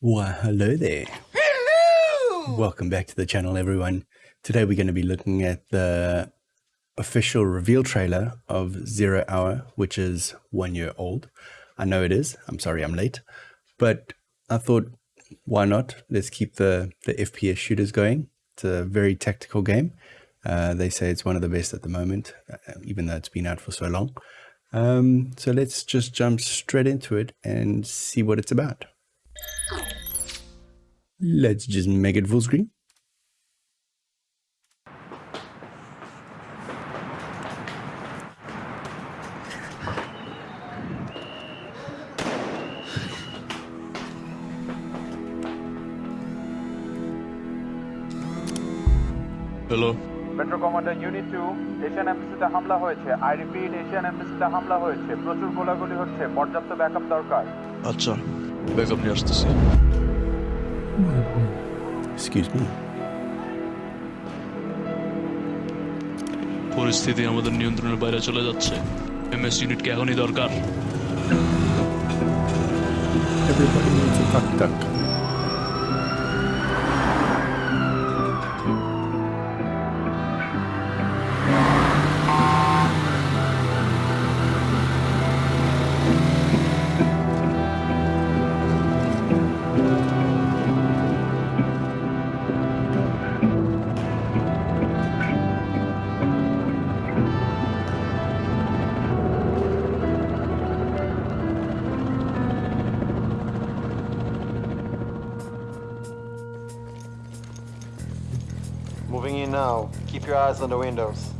Why, hello there. Hello! Welcome back to the channel, everyone. Today we're going to be looking at the official reveal trailer of Zero Hour, which is one year old. I know it is. I'm sorry I'm late. But I thought, why not? Let's keep the, the FPS shooters going. It's a very tactical game. Uh, they say it's one of the best at the moment, uh, even though it's been out for so long. Um, so let's just jump straight into it and see what it's about. Let's just make it full screen. Hello metro commander unit two Asian এম্বাসিতে হামলা হয়েছে। I repeat Asian এম্বাসিতে হামলা হয়েছে। প্রচুর গোলাগুলি হচ্ছে। পর্যাপ্ত backup দরকার। আচ্ছা। ব্যাকআপ নিয়ে আসতেছি Excuse me. পরিস্থিতি আমাদের নিয়ন্ত্রণের বাইরে চলে যাচ্ছে এমএস ইউনিটকে এখনই দরকার Everybody needs a tuck Moving in now. Keep your eyes on the windows.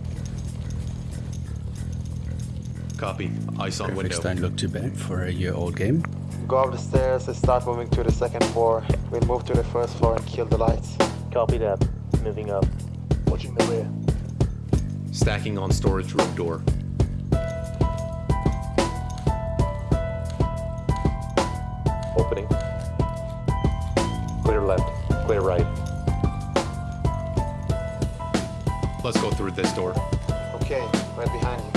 Copy. Eyes on window. Graphics don't look too bad for a year old game. Go up the stairs and start moving to the second floor. We'll move to the first floor and kill the lights. Copy that. Moving up. Watching the rear. Stacking on storage room door. Opening. Clear left. Clear right. Let's go through this door. Okay, right behind you.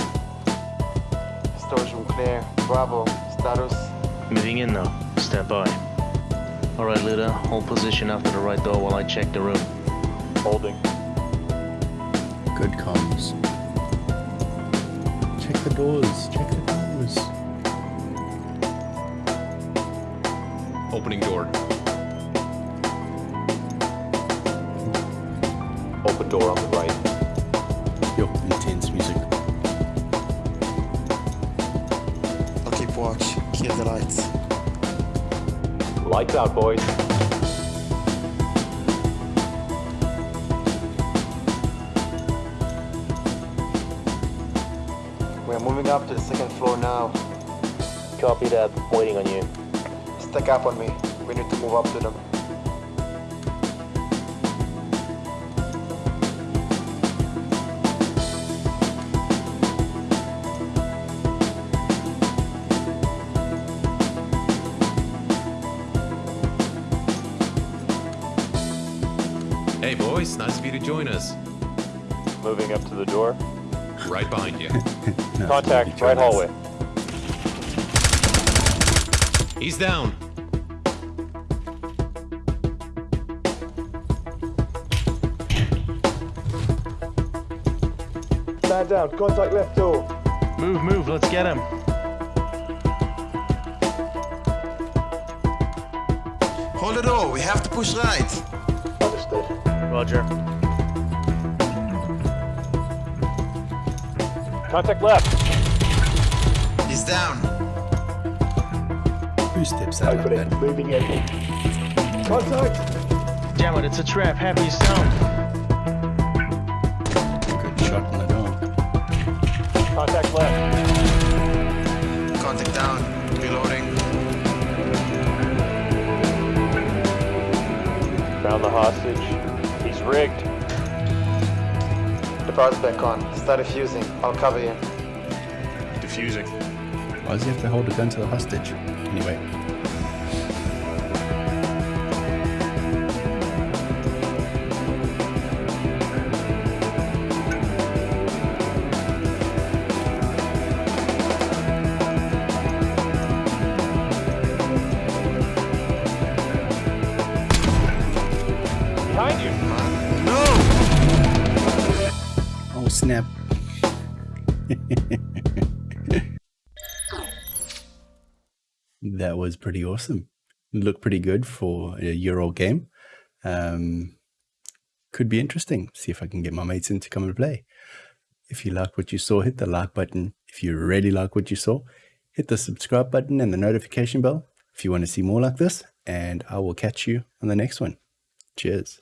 Storage room clear. Bravo. Status. Moving in now. Stand by. Alright, leader. Hold position after the right door while I check the room. Holding. Good comms. Check the doors. Check the doors. Opening door. Open door on the right. Lights out, boys. We're moving up to the second floor now. Copy that. Waiting on you. Stack up on me. We need to move up to them. Hey boys, nice of you to join us. Moving up to the door. Right behind you. No, Contact. you Right try this. hallway. He's down. Stand down. Contact left door. Move, move. Let's get him. Hold the door. We have to push right. Understood. Roger. Contact left. He's down. Two steps out like that? Moving in. Contact. Damn it, it's a trap. Heavy sound. Good shot in the door. Contact left. Contact down. Reloading. Found the hostage. He's rigged. The power's back on. Start defusing. I'll cover you. Defusing. Why does he have to hold a gun to the hostage? Anyway. Snap. that was pretty awesome. Looked pretty good for a year old game. Um, could be interesting. See if I can get my mates in to come and play. If you like what you saw, hit the like button. If you really like what you saw, hit the subscribe button and the notification bell if you want to see more like this. And I will catch you on the next one. Cheers.